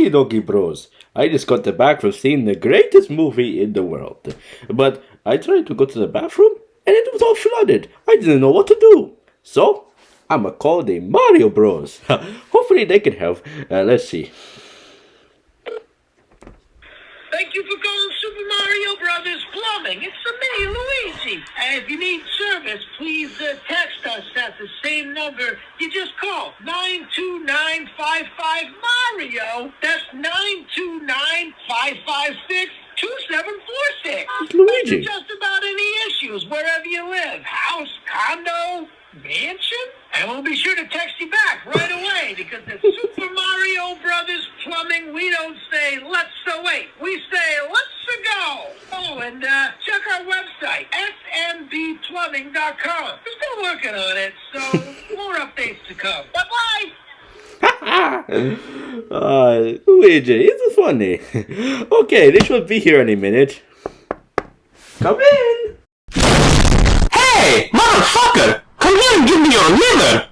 Okie dokie, bros. I just got the back from seeing the greatest movie in the world. But I tried to go to the bathroom and it was all flooded. I didn't know what to do. So, I'ma call the Mario Bros. Hopefully they can help. Uh, let's see. Thank you for calling Super Mario Brothers Plumbing. It's me, Luigi. And if you need service, please uh, text us at the same number. You just call 929 Five five Mario. That's nine two nine five five six two seven four six. Luigi. Just about any issues, wherever you live house, condo, mansion. And we'll be sure to text you back right away because the Super Mario Brothers plumbing, we don't say let's wait. We say let's go. Oh, and uh, check our website, smbplumbing.com. We're still working on it, so more updates to come. Bye bye uh, Luigi, it's funny. okay, they should be here any minute. Come in! Hey, motherfucker! Come here and give me your liver!